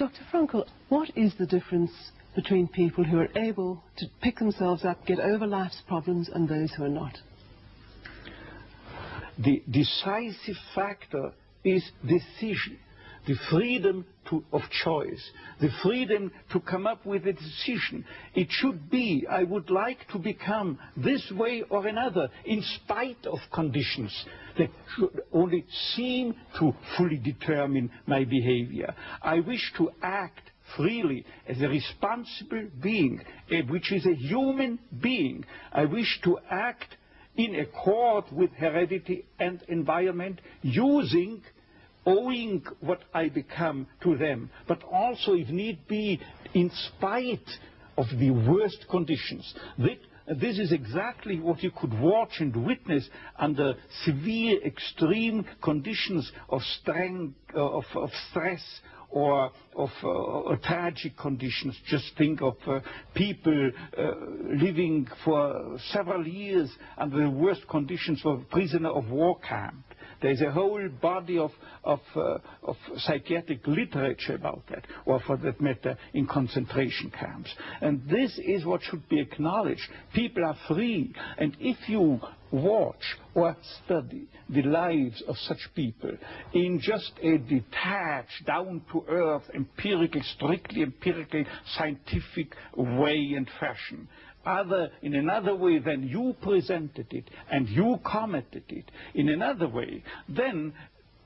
Dr. Frankl, what is the difference between people who are able to pick themselves up, get over life's problems, and those who are not? The decisive factor is decision the freedom of choice, the freedom to come up with a decision. It should be, I would like to become this way or another, in spite of conditions that should only seem to fully determine my behavior. I wish to act freely as a responsible being, eh, which is a human being. I wish to act in accord with heredity and environment using owing what I become to them, but also, if need be, in spite of the worst conditions. This is exactly what you could watch and witness under severe, extreme conditions of, strength, of, of stress or of uh, tragic conditions. Just think of uh, people uh, living for several years under the worst conditions of prisoner of war camp. There's a whole body of, of, uh, of psychiatric literature about that, or for that matter, in concentration camps. And this is what should be acknowledged. People are free, and if you watch or study the lives of such people in just a detached, down-to-earth, empirical, strictly empirical, scientific way and fashion, other in another way than you presented it and you commented it. In another way, then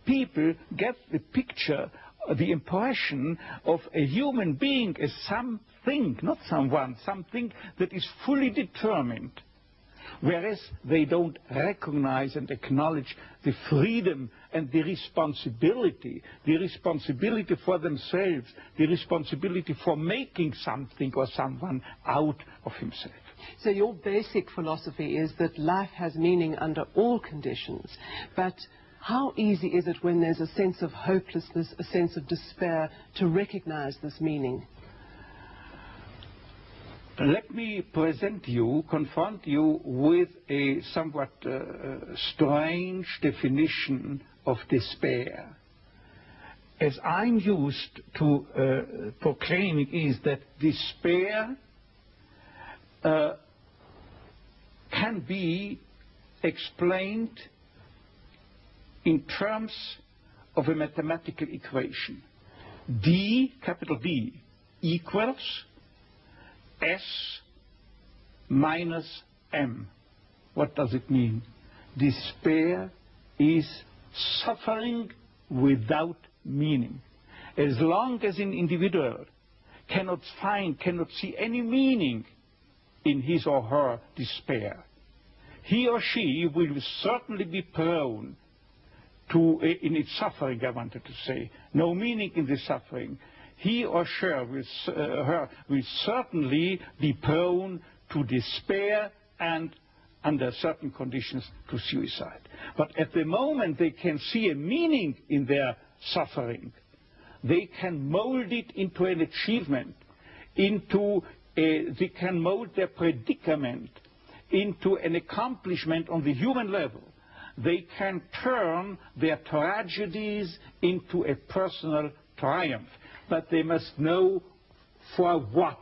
people get the picture, uh, the impression of a human being as something, not someone, something that is fully determined whereas they don't recognize and acknowledge the freedom and the responsibility, the responsibility for themselves, the responsibility for making something or someone out of himself. So your basic philosophy is that life has meaning under all conditions, but how easy is it when there's a sense of hopelessness, a sense of despair, to recognize this meaning? Let me present you, confront you with a somewhat uh, strange definition of despair. As I'm used to uh, proclaiming is that despair uh, can be explained in terms of a mathematical equation. D, capital D, equals S minus M. What does it mean? Despair is suffering without meaning. As long as an individual cannot find, cannot see any meaning in his or her despair, he or she will certainly be prone to, in its suffering, I wanted to say, no meaning in the suffering, he or she will, uh, her will certainly be prone to despair and under certain conditions to suicide. But at the moment they can see a meaning in their suffering, they can mold it into an achievement, into a, they can mold their predicament into an accomplishment on the human level. They can turn their tragedies into a personal triumph but they must know for what.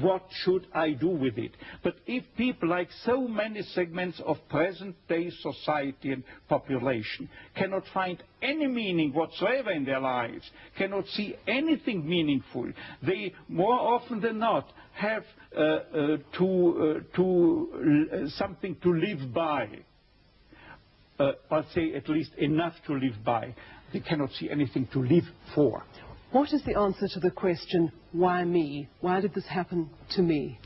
What should I do with it? But if people, like so many segments of present-day society and population, cannot find any meaning whatsoever in their lives, cannot see anything meaningful, they more often than not have uh, uh, to, uh, to uh, something to live by. Uh, or say at least enough to live by. They cannot see anything to live for. What is the answer to the question, why me? Why did this happen to me?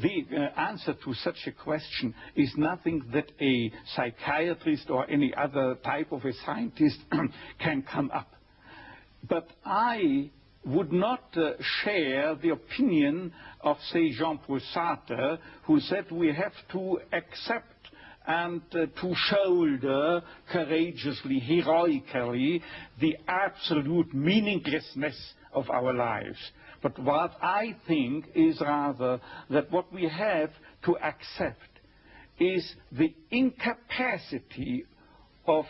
The uh, answer to such a question is nothing that a psychiatrist or any other type of a scientist can come up. But I would not uh, share the opinion of, say, Jean-Paul Sartre, who said we have to accept and uh, to shoulder courageously, heroically, the absolute meaninglessness of our lives. But what I think is rather that what we have to accept is the incapacity of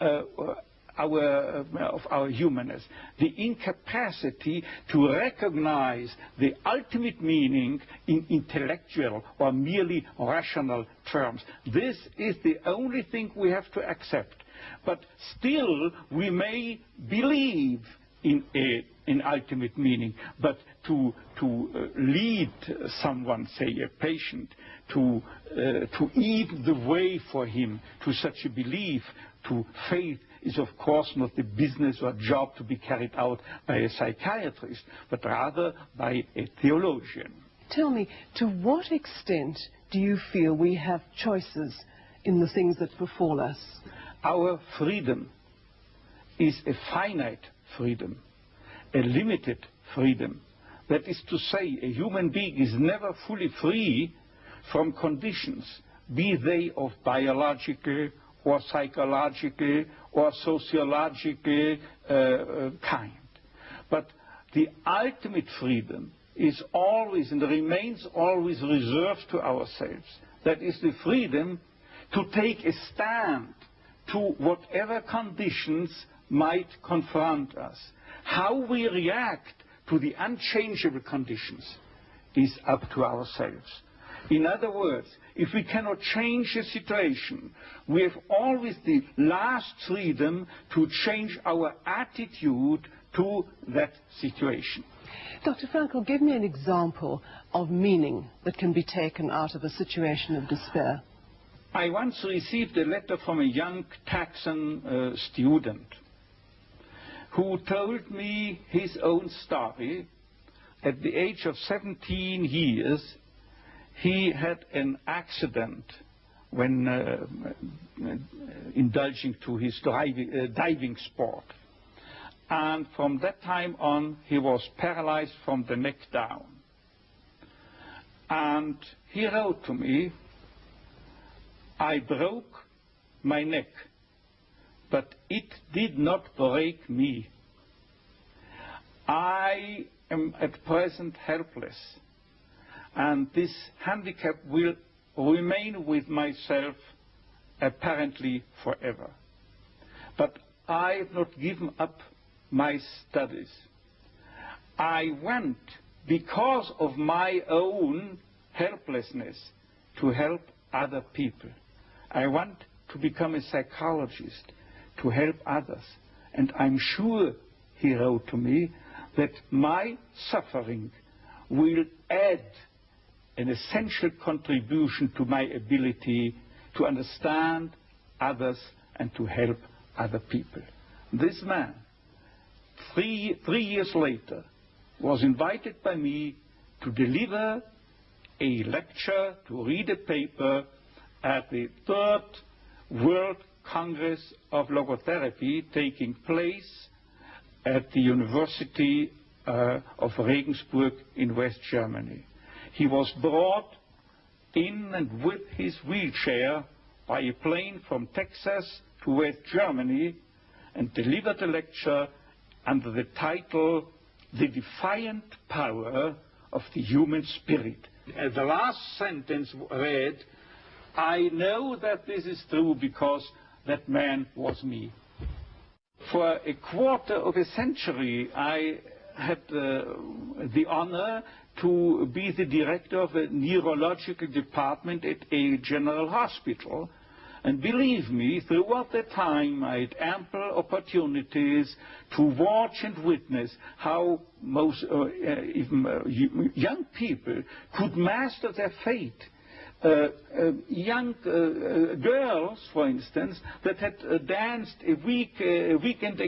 uh, uh, of our humanness, the incapacity to recognize the ultimate meaning in intellectual or merely rational terms. This is the only thing we have to accept. But still, we may believe in a in ultimate meaning, but to, to uh, lead someone, say a patient, to, uh, to eat the way for him to such a belief, to faith, is of course not the business or job to be carried out by a psychiatrist, but rather by a theologian. Tell me, to what extent do you feel we have choices in the things that befall us? Our freedom is a finite freedom, a limited freedom. That is to say, a human being is never fully free from conditions, be they of biological or psychological or sociological uh, uh, kind. But the ultimate freedom is always and remains always reserved to ourselves. That is the freedom to take a stand to whatever conditions might confront us. How we react to the unchangeable conditions is up to ourselves. In other words, if we cannot change the situation, we have always the last freedom to change our attitude to that situation. Dr. Frankl, give me an example of meaning that can be taken out of a situation of despair. I once received a letter from a young Texan uh, student who told me his own story. At the age of 17 years, he had an accident when uh, uh, indulging to his uh, diving sport. And from that time on, he was paralyzed from the neck down. And he wrote to me, I broke my neck, but it did not break me. I am at present helpless and this handicap will remain with myself apparently forever. But I have not given up my studies. I went, because of my own helplessness, to help other people. I want to become a psychologist, to help others. And I'm sure, he wrote to me, that my suffering will add an essential contribution to my ability to understand others and to help other people. This man, three, three years later, was invited by me to deliver a lecture, to read a paper at the third World Congress of Logotherapy taking place at the University uh, of Regensburg in West Germany. He was brought in and with his wheelchair by a plane from Texas to West Germany and delivered a lecture under the title The Defiant Power of the Human Spirit. And the last sentence read, I know that this is true because that man was me. For a quarter of a century, I had uh, the honor to be the director of a neurological department at a general hospital. And believe me, throughout that time I had ample opportunities to watch and witness how most, uh, uh, uh, young people could master their fate Uh, uh, young uh, uh, girls, for instance, that had danced a week weekend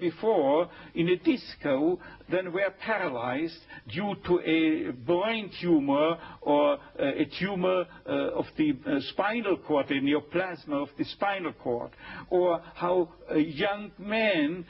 before in a disco, then were paralyzed due to a brain tumor or a tumor of the spinal cord, a neoplasm of the spinal cord, or how young men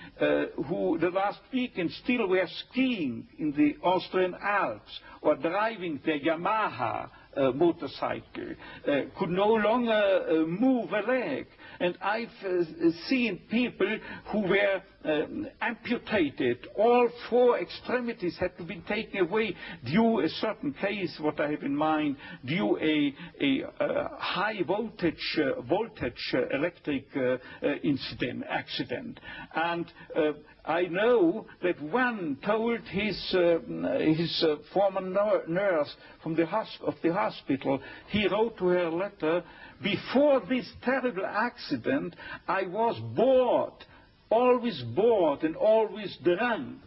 who the last weekend still were skiing in the Austrian Alps or driving their Yamaha uh, motorcycle, uh, could no longer uh, move a leg. And I've uh, seen people who were um, amputated. All four extremities had to be taken away due a certain case, what I have in mind, due a, a, a high voltage, uh, voltage uh, electric uh, uh, incident, accident. And uh, I know that one told his, his former nurse from the of the hospital, he wrote to her a letter, before this terrible accident, I was bored always bored and always drunk.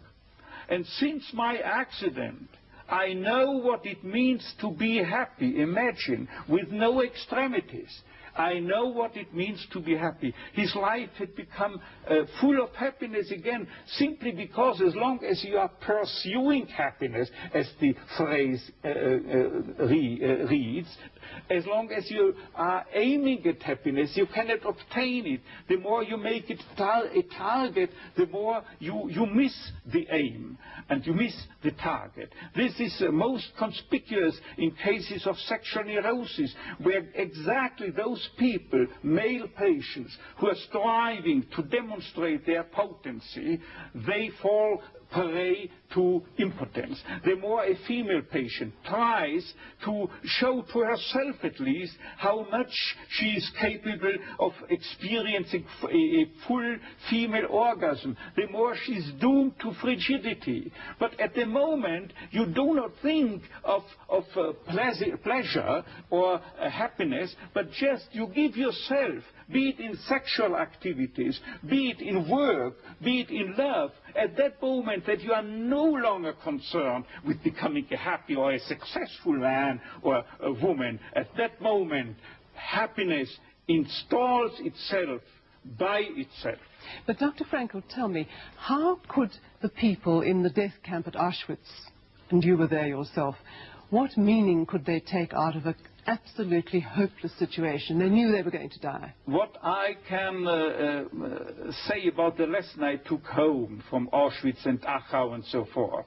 And since my accident, I know what it means to be happy, imagine, with no extremities. I know what it means to be happy. His life had become uh, full of happiness again, simply because as long as you are pursuing happiness, as the phrase uh, uh, re, uh, reads, as long as you are aiming at happiness, you cannot obtain it. The more you make it tar a target, the more you, you miss the aim and you miss the target. This is uh, most conspicuous in cases of sexual neurosis, where exactly those people, male patients, who are striving to demonstrate their potency, they fall prey to impotence. The more a female patient tries to show to herself at least how much she is capable of experiencing a full female orgasm, the more she is doomed to frigidity. But at the moment, you do not think of, of uh, pleasure, or uh, happiness, but just you give yourself be it in sexual activities, be it in work, be it in love, at that moment that you are longer concerned with becoming a happy or a successful man or a woman, at that moment happiness installs itself by itself. But Dr. Frankl, tell me, how could the people in the death camp at Auschwitz, and you were there yourself, what meaning could they take out of a absolutely hopeless situation. They knew they were going to die. What I can uh, uh, say about the lesson I took home from Auschwitz and Dachau and so forth,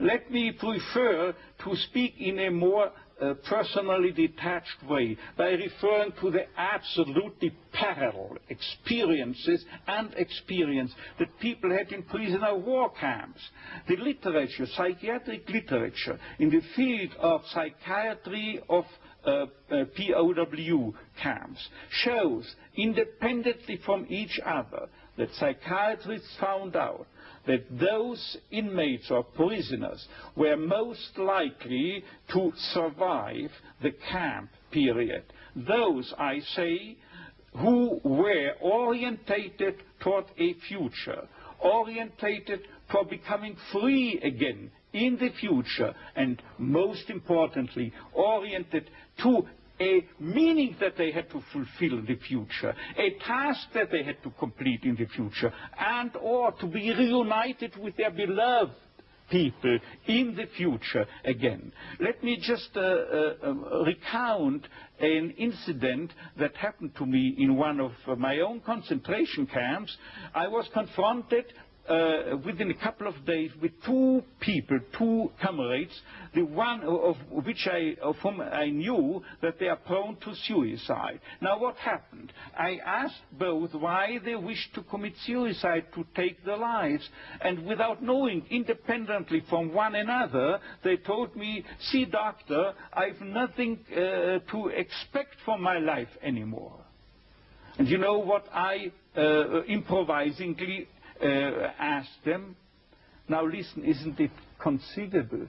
let me prefer to speak in a more uh, personally detached way by referring to the absolutely parallel experiences and experience that people had in prisoner war camps. The literature, psychiatric literature in the field of psychiatry of Uh, uh, POW camps shows, independently from each other, that psychiatrists found out that those inmates or prisoners were most likely to survive the camp period. Those, I say, who were orientated toward a future, orientated for becoming free again in the future, and most importantly, oriented to a meaning that they had to fulfill in the future, a task that they had to complete in the future, and or to be reunited with their beloved people in the future again. Let me just uh, uh, um, recount an incident that happened to me in one of uh, my own concentration camps. I was confronted within a couple of days with two people, two comrades, the one of which I, of whom I knew that they are prone to suicide. Now what happened? I asked both why they wished to commit suicide, to take their lives, and without knowing independently from one another, they told me, see doctor, I've nothing uh, to expect from my life anymore. And you know what I uh, improvisingly uh, asked them, now listen, isn't it conceivable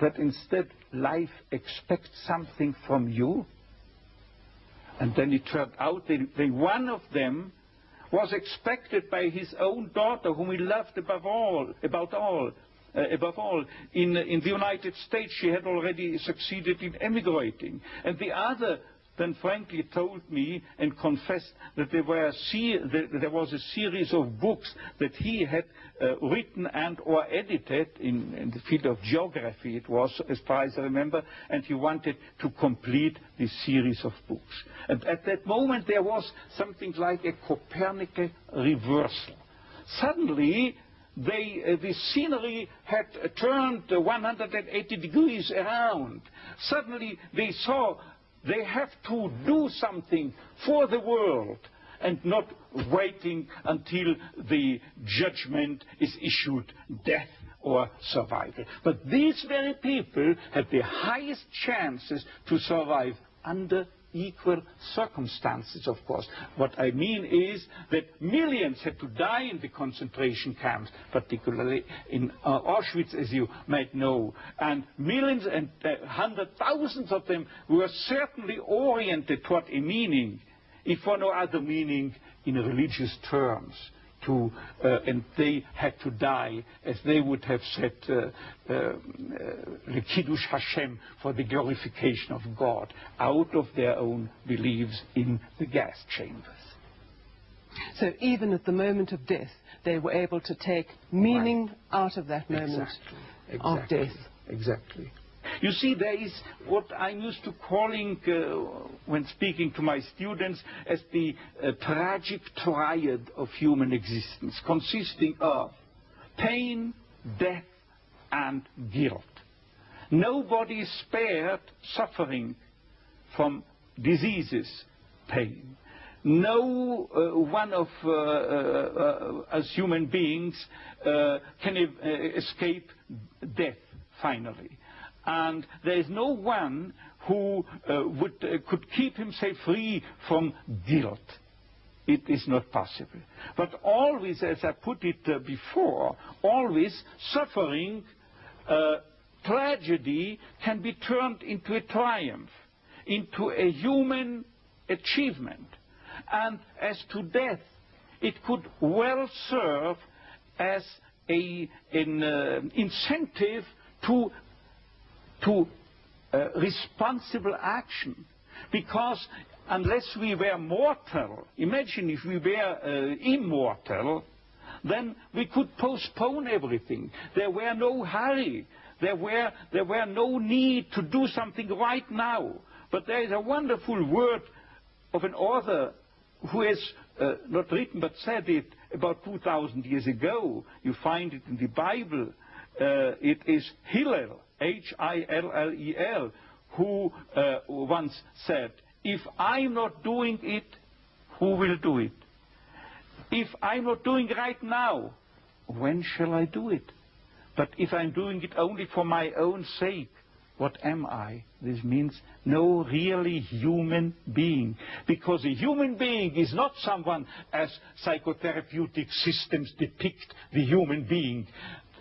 that instead life expects something from you? And then it turned out that, one of them was expected by his own daughter, whom he loved above all, about all, uh, above all. In, in the United States, she had already succeeded in emigrating. And the other then frankly told me and confessed that there, were that there was a series of books that he had uh, written and or edited in, in, the field of geography it was as far as I remember and he wanted to complete this series of books and at that moment there was something like a Copernican reversal suddenly they, uh, the scenery had uh, turned 180 degrees around. Suddenly they saw they have to do something for the world. and not waiting until the judgment is issued, death or survival. But these very people have the highest chances to survive under equal circumstances, of course. What I mean is that millions had to die in the concentration camps, particularly in uh, Auschwitz, as you might know. And millions and uh, hundred thousands of them were certainly oriented toward a meaning, if for no other meaning, in religious terms to, uh, and they had to die, as they would have said, uh, uh, Kiddush Hashem for the glorification of God, out of their own beliefs in the gas chambers. So even at the moment of death, they were able to take meaning right. out of that moment exactly. of death. Exactly. You see, there is what I'm used to calling, uh, when speaking to my students, as the uh, tragic triad of human existence, consisting of pain, death, and guilt. Nobody is spared suffering from diseases, pain. No uh, one of uh, uh, us human beings uh, can escape death, finally and there is no one who uh, would, uh, could keep himself free from guilt. It is not possible. But always, as I put it uh, before, always suffering, uh, tragedy can be turned into a triumph, into a human achievement. And as to death, it could well serve as a, an uh, incentive to to uh, responsible action. Because unless we were mortal, imagine if we were uh, immortal, then we could postpone everything. There were no hurry. There were, there were no need to do something right now. But there is a wonderful word of an author who has uh, not written but said it about 2,000 years ago. You find it in the Bible. Uh, it is Hillel. H-I-L-L-E-L, who uh, once said, if I'm not doing it, who will do it? If I'm not doing right now, when shall I do it? But if I'm doing it only for my own sake, what am I? This means no really human being. Because a human being is not someone as psychotherapeutic systems depict the human being.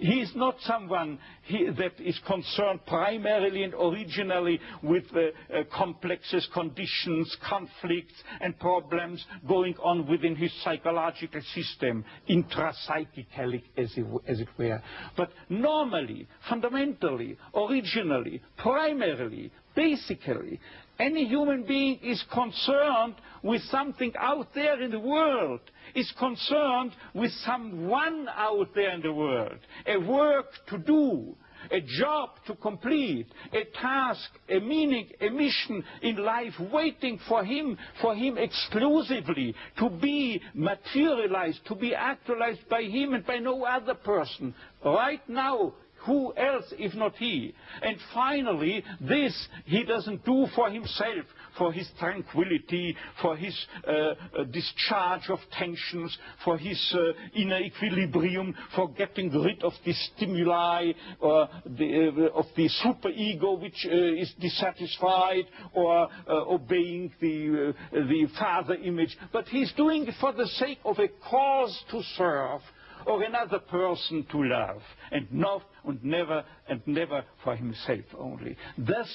He is not someone he, that is concerned primarily and originally with uh, uh, complexes, conditions, conflicts, and problems going on within his psychological system, intrapsychically, as, as it were. But normally, fundamentally, originally, primarily, basically, any human being is concerned with something out there in the world, is concerned with someone out there in the world, a work to do, a job to complete, a task, a meaning, a mission in life waiting for him, for him exclusively, to be materialized, to be actualized by him and by no other person. Right now, who else if not he? And finally, this he doesn't do for himself, for his tranquility, for his uh, uh, discharge of tensions, for his uh, inner equilibrium, for getting rid of the stimuli or the, uh, of the superego which uh, is dissatisfied or uh, obeying the, the father image. But he's doing it for the sake of a cause to serve or another person to love, and not and never and never for himself only. Thus,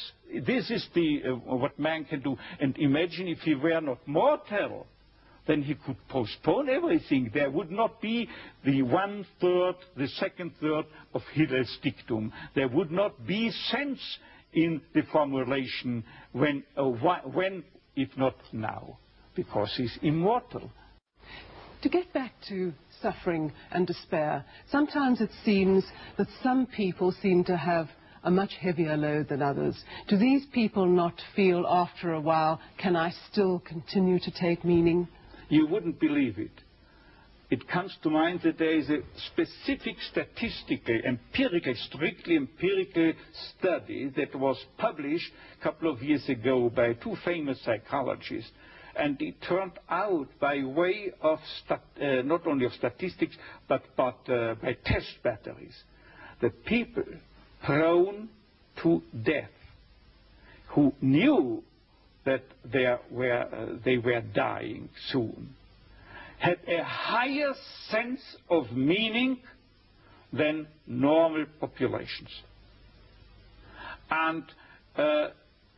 this is the, uh, what man can do. And imagine if he were not mortal, then he could postpone everything. There would not be the one third, the second third of Hillel's dictum. There would not be sense in the formulation when, uh, when if not now, because he's immortal. To get back to suffering and despair. Sometimes it seems that some people seem to have a much heavier load than others. Do these people not feel after a while, can I still continue to take meaning? You wouldn't believe it. It comes to mind that there is a specific statistical, empirical, strictly empirical study that was published a couple of years ago by two famous psychologists And it turned out by way of uh, not only of statistics, but, but uh, by test batteries, that people prone to death who knew that they were, uh, they were dying soon had a higher sense of meaning than normal populations. And uh,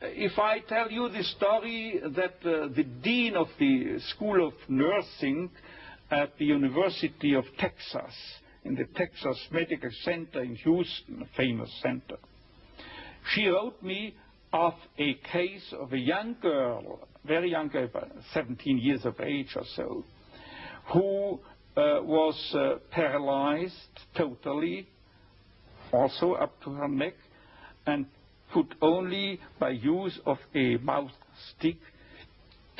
if I tell you the story that uh, the dean of the School of Nursing at the University of Texas, in the Texas Medical Center in Houston, a famous center, she wrote me of a case of a young girl, very young girl, 17 years of age or so, who uh, was uh, paralyzed totally, also up to her neck, and could only by use of a mouth stick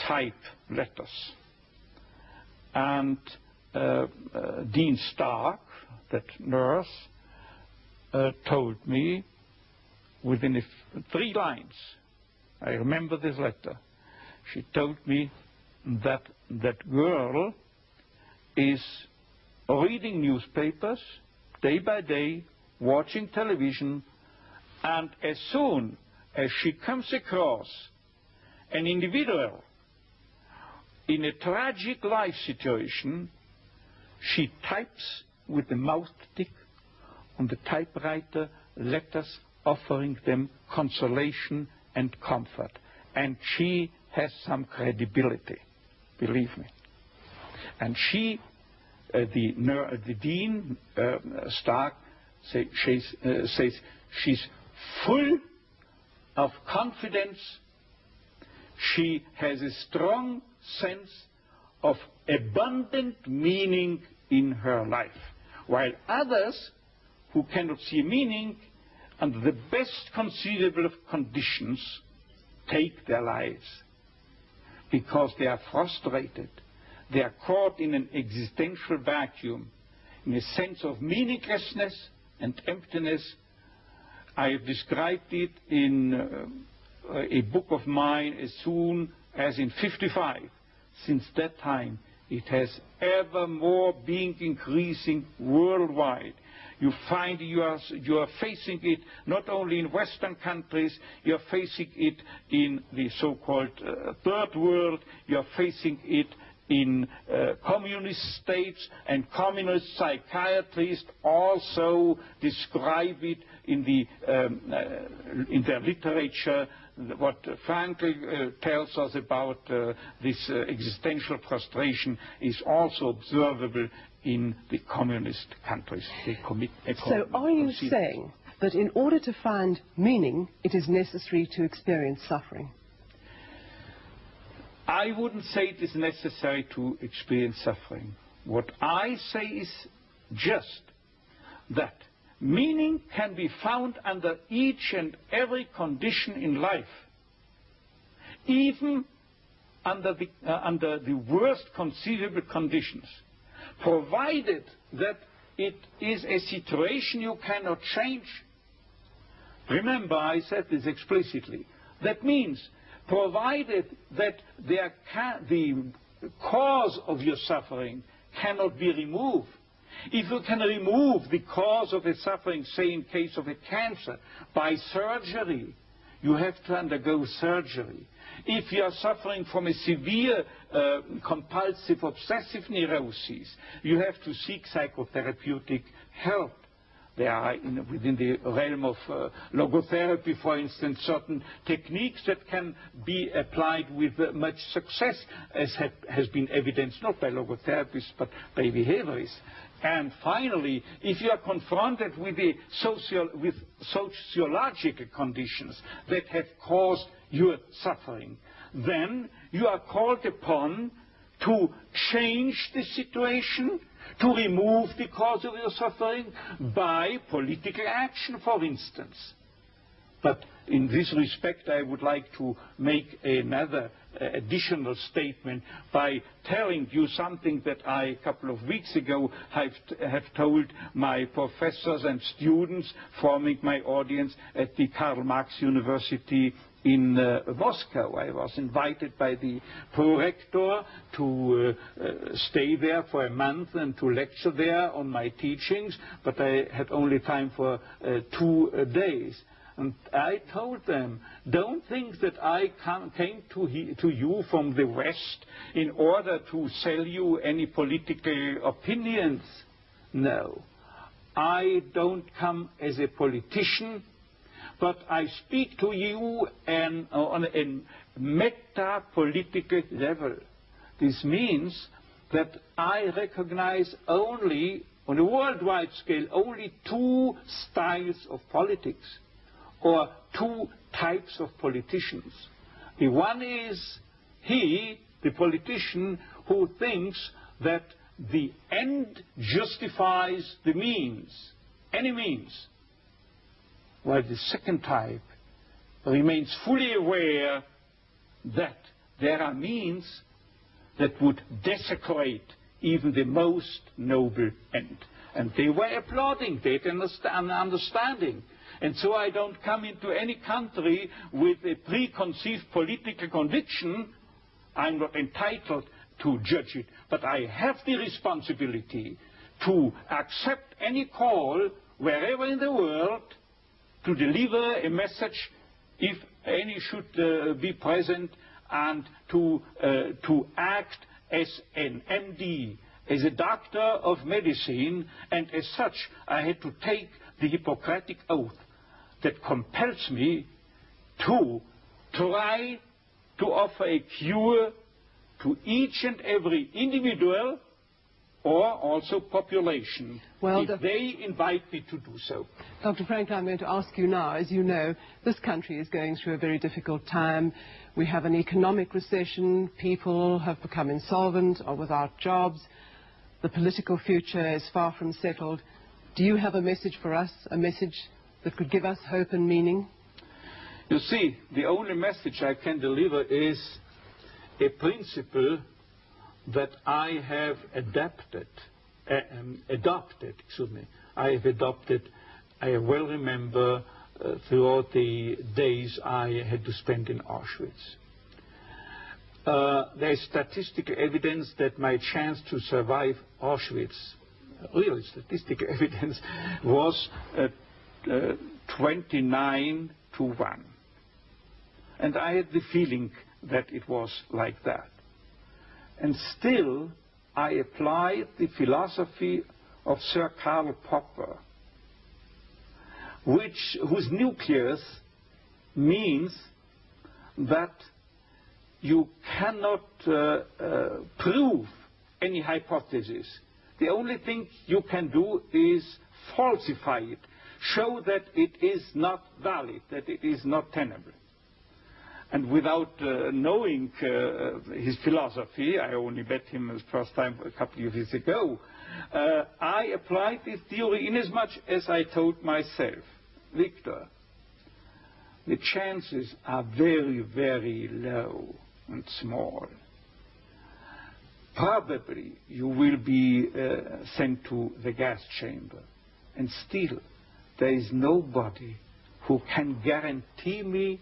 type letters. And uh, uh, Dean Stark, that nurse, uh, told me within three lines, I remember this letter, she told me that that girl is reading newspapers day by day, watching television, and as soon as she comes across an individual in a tragic life situation, she types with the mouth stick on the typewriter letters offering them consolation and comfort. And she has some credibility, believe me. And she, uh, the, the, dean, uh, Stark, say, uh, says she's full of confidence. She has a strong sense of abundant meaning in her life. While others who cannot see meaning under the best conceivable of conditions take their lives because they are frustrated. They are caught in an existential vacuum, in a sense of meaninglessness and emptiness I have described it in uh, a book of mine as soon as in 55. Since that time, it has ever more been increasing worldwide. You find you are, you are facing it not only in Western countries, you are facing it in the so-called uh, third world, you are facing it in uh, communist states, and communist psychiatrists also describe it in, the, um, uh, in their literature. What Frankl uh, tells us about uh, this uh, existential frustration is also observable in the communist countries. so are you saying that in order to find meaning, it is necessary to experience suffering? I wouldn't say it is necessary to experience suffering. What I say is just that meaning can be found under each and every condition in life, even under the, uh, under the worst conceivable conditions, provided that it is a situation you cannot change. Remember, I said this explicitly. That means provided that the cause of your suffering cannot be removed. If you can remove the cause of the suffering, say in case of a cancer, by surgery, you have to undergo surgery. If you are suffering from a severe uh, compulsive obsessive neurosis, you have to seek psychotherapeutic help. There are in, within the realm of uh, logotherapy, for instance, certain techniques that can be applied with uh, much success, as ha has been evidenced not by logotherapists but by behaviorists. And finally, if you are confronted with, social, with sociological conditions that have caused your suffering, then you are called upon to change the situation to remove the cause of your suffering by political action, for instance. But in this respect, I would like to make another uh, additional statement by telling you something that I, a couple of weeks ago, have, have told my professors and students forming my audience at the Karl Marx University in uh, Moscow. I was invited by the prorector to uh, uh, stay there for a month and to lecture there on my teachings, but I had only time for uh, two uh, days. And I told them, don't think that I came to, he, to you from the West in order to sell you any political opinions. No. I don't come as a politician but I speak to you an, uh, on a meta-political level. This means that I recognize only, on a worldwide scale, only two styles of politics, or two types of politicians. The one is he, the politician, who thinks that the end justifies the means, any means while the second type remains fully aware that there are means that would desecrate even the most noble end. And they were applauding, that understanding. And so I don't come into any country with a preconceived political conviction. I'm not entitled to judge it. But I have the responsibility to accept any call wherever in the world to deliver a message if any should uh, be present and to, uh, to act as an MD, as a doctor of medicine, and as such I had to take the Hippocratic oath that compels me to try to offer a cure to each and every individual or also population well, if they invite me to do so. Dr. Frank, I'm going to ask you now, as you know, this country is going through a very difficult time. We have an economic recession, people have become insolvent or without jobs, the political future is far from settled. Do you have a message for us, a message that could give us hope and meaning? You see, the only message I can deliver is a principle that I have adapted, um, adopted, excuse me, I have adopted, I well remember uh, throughout the days I had to spend in Auschwitz. Uh, there is statistical evidence that my chance to survive Auschwitz, real statistical evidence, was uh, 29 to 1. And I had the feeling that it was like that. And still, I applied the philosophy of Sir Karl Popper, which, whose nucleus means that you cannot uh, uh, prove any hypothesis. The only thing you can do is falsify it, show that it is not valid, that it is not tenable. And without uh, knowing uh, his philosophy, I only met him the first time a couple of years ago, uh, I applied this theory inasmuch as much as I told myself, Viktor, the chances are very, very low and small. Probably you will be uh, sent to the gas chamber. And still, there is nobody who can guarantee me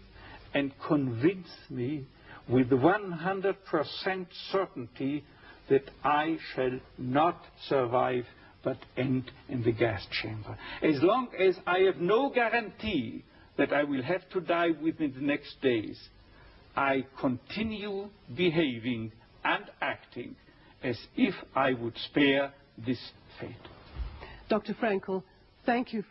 and convince me with 100% certainty that I shall not survive but end in the gas chamber. As long as I have no guarantee that I will have to die within the next days, I continue behaving and acting as if I would spare this fate. Dr. Frankl, thank you.